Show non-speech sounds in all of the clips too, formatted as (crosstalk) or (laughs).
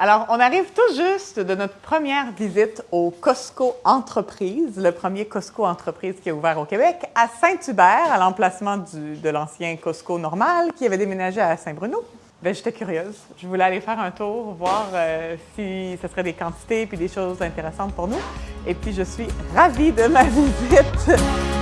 Alors, on arrive tout juste de notre première visite au Costco Entreprise, le premier Costco Entreprise qui est ouvert au Québec, à Saint-Hubert, à l'emplacement de l'ancien Costco normal qui avait déménagé à Saint-Bruno. Bien, j'étais curieuse. Je voulais aller faire un tour, voir euh, si ce serait des quantités puis des choses intéressantes pour nous. Et puis, je suis ravie de ma (laughs) visite.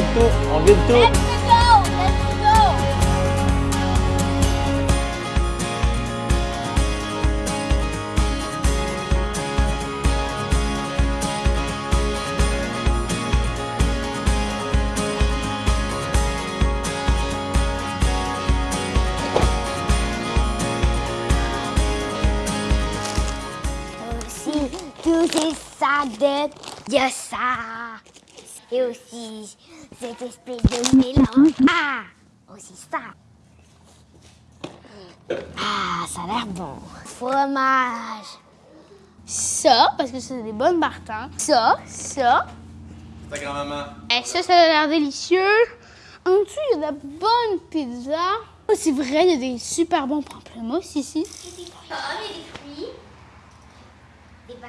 On vide tout, on vide tout. Let's go! Let's go! aussi tous ces sadettes, il y a ça. Et aussi cette espèce de mélange. Ah, aussi ça. Ah, ça a l'air bon. Fromage. Ça, parce que c'est des bonnes Martins. Ça, ça. Ta grand-maman. Et ça, ça a l'air délicieux. En dessous, il y a de la bonne pizza. Oh, c'est vrai, il y a des super bons pamplemousses ici.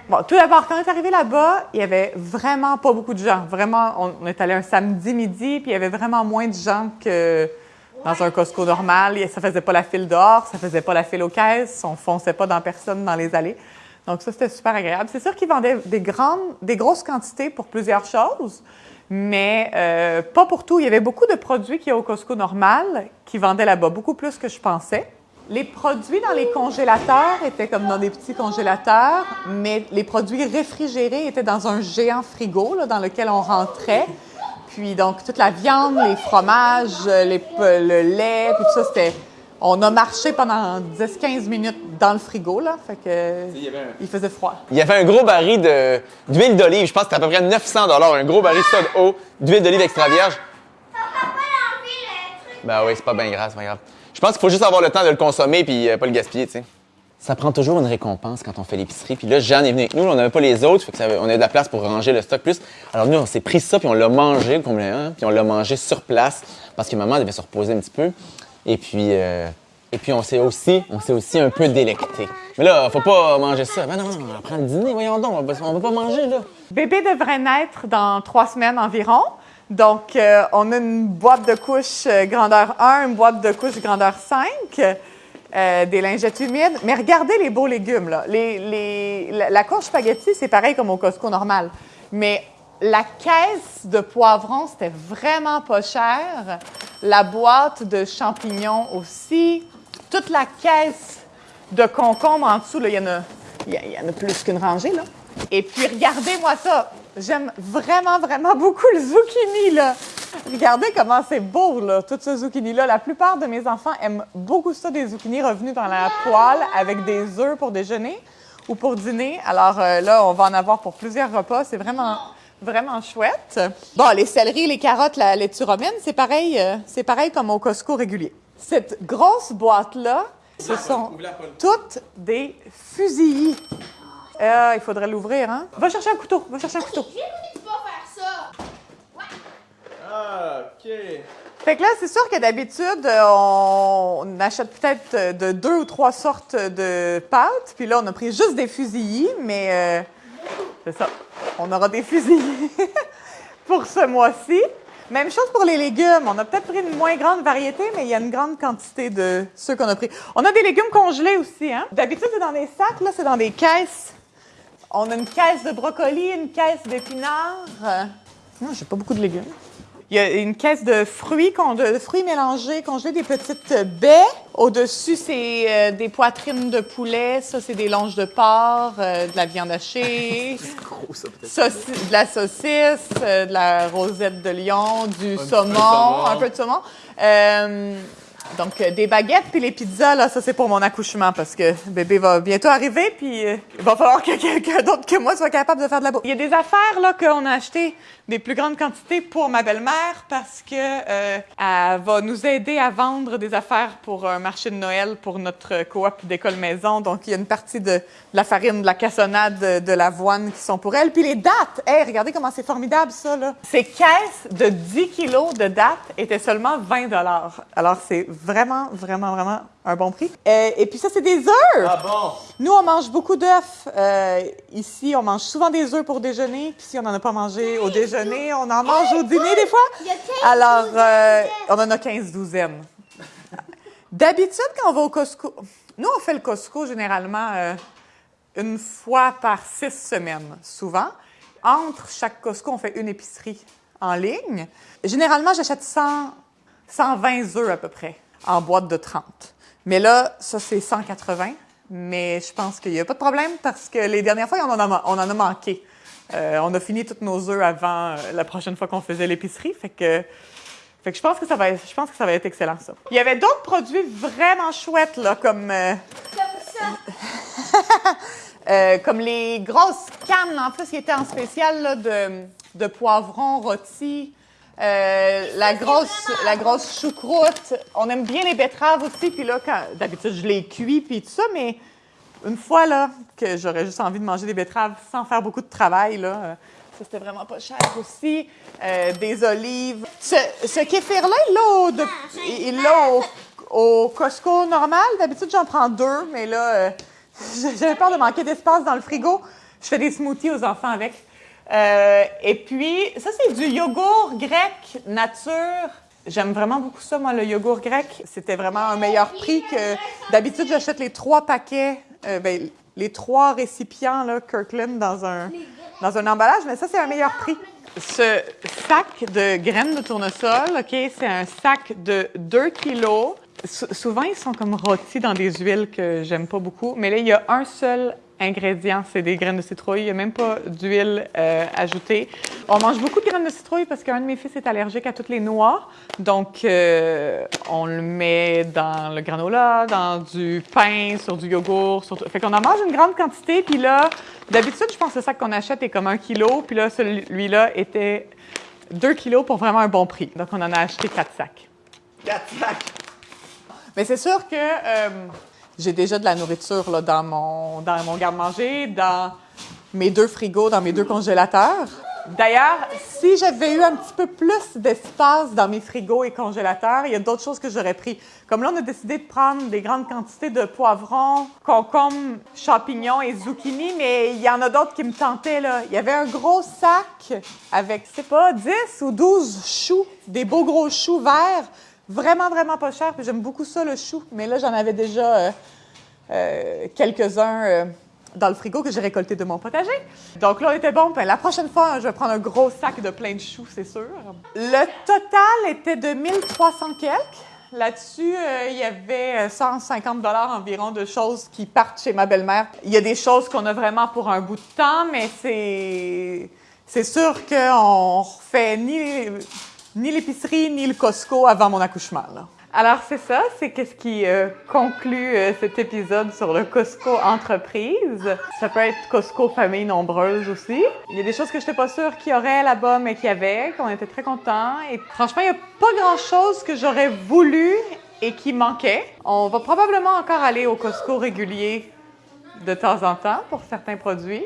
Bon, tout d'abord, quand on est arrivé là-bas, il y avait vraiment pas beaucoup de gens. Vraiment, on, est allé un samedi midi, puis il y avait vraiment moins de gens que dans un Costco normal. Ça faisait pas la file dehors, ça faisait pas la file aux caisses, on fonçait pas dans personne dans les allées. Donc ça, c'était super agréable. C'est sûr qu'ils vendaient des grandes, des grosses quantités pour plusieurs choses, mais euh, pas pour tout. Il y avait beaucoup de produits qu'il y a au Costco normal qui vendaient là-bas, beaucoup plus que je pensais. Les produits dans les congélateurs étaient comme dans des petits congélateurs, mais les produits réfrigérés étaient dans un géant frigo là, dans lequel on rentrait. Puis donc toute la viande, les fromages, les, le lait, puis tout ça, c'était... On a marché pendant 10-15 minutes dans le frigo, là, fait que Il y avait un- il faisait froid. Il y avait un gros baril de- d'huile d'olive, je pense que c'était à peu près 900 un gros baril de eau, d'huile d'olive extra vierge. Ben oui, c'est pas bien grave, c'est pas grave. Je pense qu'il faut juste avoir le temps de le consommer puis euh, pas le gaspiller, tu sais. Ça prend toujours une récompense quand on fait l'épicerie. Puis là, Jeanne est venue avec nous, on n'avait pas les autres, fait que ça, on avait de la place pour ranger le stock plus. Alors nous, on s'est pris ça puis on l'a mangé complètement, puis on l'a mangé sur place parce que maman devait se reposer un petit peu. Et puis, euh, et puis on s'est aussi, on s'est aussi un peu délecté. Mais là, faut pas manger ça. Ben non, non, on prend le dîner, voyons donc, on va, on va pas manger là. Bébé devrait naître dans trois semaines environ. Donc, euh, on a une boîte de couches euh, grandeur 1, une boîte de couches grandeur 5, euh, des lingettes humides. Mais regardez les beaux légumes, là. La, la courge spaghetti, c'est pareil comme au Costco normal. Mais la caisse de poivrons, c'était vraiment pas cher. La boîte de champignons aussi. Toute la caisse de concombres en dessous, il y y en a plus qu'une rangée, là. Et puis, regardez-moi ça. J'aime vraiment, vraiment beaucoup le zucchini, là. Regardez comment c'est beau, là, tout ce zucchini-là. La plupart de mes enfants aiment beaucoup ça, des zucchini revenus dans la poêle avec des œufs pour déjeuner ou pour dîner. Alors euh, là, on va en avoir pour plusieurs repas. C'est vraiment, vraiment chouette. Bon, les céleris, les carottes, la laitue romaine, c'est pareil, euh, c'est pareil comme au Costco régulier. Cette grosse boîte-là, ce sont toutes des fusillis. Euh, il faudrait l'ouvrir, hein? Va chercher un couteau, va chercher un couteau. Pas faire ça. Ah, OK. Fait que là, c'est sûr que d'habitude, euh, on achète peut-être euh, de deux ou trois sortes de pâtes. Puis là, on a pris juste des fusillis, mais euh, c'est ça. On aura des fusillis (laughs) pour ce mois-ci. Même chose pour les légumes. On a peut-être pris une moins grande variété, mais il y a une grande quantité de ceux qu'on a pris. On a des légumes congelés aussi, hein? D'habitude, c'est dans des sacs. Là, c'est dans des caisses. On a une caisse de brocoli, une caisse d'épinards. Euh, non, j'ai pas beaucoup de légumes. Il y a une caisse de fruits, de fruits mélangés, congelés, des petites baies. Au-dessus, c'est euh, des poitrines de poulet. Ça, c'est des longes de porc, euh, de la viande hachée. (laughs) Gros, ça, peut-être. De la saucisse, euh, de la rosette de lion, du saumon, saumon. un peu de saumon. Donc, euh, des baguettes, puis les pizzas, là, ça, c'est pour mon accouchement parce que bébé va bientôt arriver, puis euh, il va falloir que (laughs) quelqu'un d'autre que moi soit capable de faire de la bouffe. Il y a des affaires, là, qu'on a achetées des plus grandes quantités pour ma belle-mère parce que euh, elle va nous aider à vendre des affaires pour un marché de Noël pour notre coop d'école maison. Donc, il y a une partie de, la farine, de la cassonade, de, l'avoine qui sont pour elle. Puis les dates, hey, regardez comment c'est formidable ça, là. Ces caisses de 10 kilos de dates étaient seulement 20 dollars. Alors, c'est vraiment, vraiment, vraiment un bon prix. Euh, et puis ça, c'est des œufs! Ah bon? Nous, on mange beaucoup d'œufs. Euh, ici, on mange souvent des œufs pour déjeuner. Puis si on n'en a pas mangé au déjeuner, on en mange au dîner des fois. Il y a 15 Alors, euh, on en a 15 douzaines. D'habitude, quand on va au Costco, nous, on fait le Costco généralement euh, une fois par six semaines, souvent. Entre chaque Costco, on fait une épicerie en ligne. Généralement, j'achète 100, 120 œufs à peu près, en boîte de 30. Mais là, ça, c'est 180. Mais je pense qu'il n'y a pas de problème parce que les dernières fois, on en a, manqué. Euh, on a fini tous nos œufs avant euh, la prochaine fois qu'on faisait l'épicerie. Fait que, fait que je pense que ça va être, je pense que ça va être excellent, ça. Il y avait d'autres produits vraiment chouettes, là, comme, Comme ça. (laughs) euh, comme les grosses cannes, en plus, qui étaient en spécial, là, de, de poivrons rôtis. Euh, la grosse, la grosse choucroute. On aime bien les betteraves aussi. Puis là, d'habitude, je les cuis puis tout ça, mais une fois là que j'aurais juste envie de manger des betteraves sans faire beaucoup de travail, là, euh, ça c'était vraiment pas cher aussi. Euh, des olives. Ce, ce kéfir-là, il l'a au, au, Costco normal. D'habitude, j'en prends deux, mais là, (laughs) j'avais peur de manquer d'espace dans le frigo. Je fais des smoothies aux enfants avec. Euh, et puis, ça, c'est du yogourt grec nature. J'aime vraiment beaucoup ça, moi, le yogourt grec. C'était vraiment un meilleur prix que... D'habitude, j'achète les trois paquets, euh, ben, les trois récipients, Kirkland, dans un, dans un emballage, mais ça, c'est un meilleur prix. Ce sac de graines de tournesol, OK, c'est un sac de 2 kilos. Sou- souvent, ils sont comme rôtis dans des huiles que j'aime pas beaucoup, mais là, il y a un seul ingrédient, c'est des graines de citrouille. Il n'y a même pas d'huile euh, ajoutée. On mange beaucoup de graines de citrouille parce qu'un de mes fils est allergique à toutes les noix. Donc, euh, on le met dans le granola, dans du pain, sur du yogourt. Sur. Fait qu'on en mange une grande quantité. Puis là, d'habitude, je pense que le sac qu'on achète est comme un kilo. Puis là, celui-là était deux kilos pour vraiment un bon prix. Donc, on en a acheté quatre sacs. Quatre sacs. Mais c'est sûr que euh, j'ai déjà de la nourriture là, dans mon, dans mon garde-manger, dans mes deux frigos, dans mes deux congélateurs. D'ailleurs, si j'avais eu un petit peu plus d'espace dans mes frigos et congélateurs, il y a d'autres choses que j'aurais pris. Comme là, on a décidé de prendre des grandes quantités de poivrons, concombres, champignons et zucchini, mais il y en a d'autres qui me tentaient. Là. Il y avait un gros sac avec, je sais pas, 10 ou 12 choux, des beaux gros choux verts, vraiment, vraiment pas chers. Puis j'aime beaucoup ça, le chou. Mais là, j'en avais déjà euh, euh, quelques-uns euh, dans le frigo que j'ai récoltés de mon potager. Donc là, on était bon. Ben, la prochaine fois, je vais prendre un gros sac de plein de choux, c'est sûr. Le total était de 1300 quelques. Là-dessus, il y avait euh, 150 dollars environ de choses qui partent chez ma belle-mère. Il y a des choses qu'on a vraiment pour un bout de temps, mais c'est c'est sûr qu'on refait ni ni l'épicerie ni le Costco avant mon accouchement. là. Alors c'est ça, c'est qu'est-ce qui euh, conclut euh, cet épisode sur le Costco entreprise? Ça peut être Costco famille nombreuse aussi. Il y a des choses que je n'étais pas sûre qu'il y aurait là-bas, mais qu'il y avait, qu'on était très contents. Et franchement, il n'y a pas grand-chose que j'aurais voulu et qui manquait. On va probablement encore aller au Costco régulier de temps en temps pour certains produits.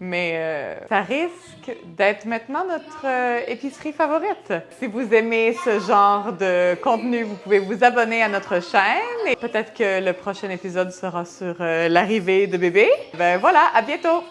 Mais euh, ça risque d'être maintenant notre euh, épicerie favorite. Si vous aimez ce genre de contenu, vous pouvez vous abonner à notre chaîne et peut-être que le prochain épisode sera sur euh, l'arrivée de bébé. Ben voilà, à bientôt!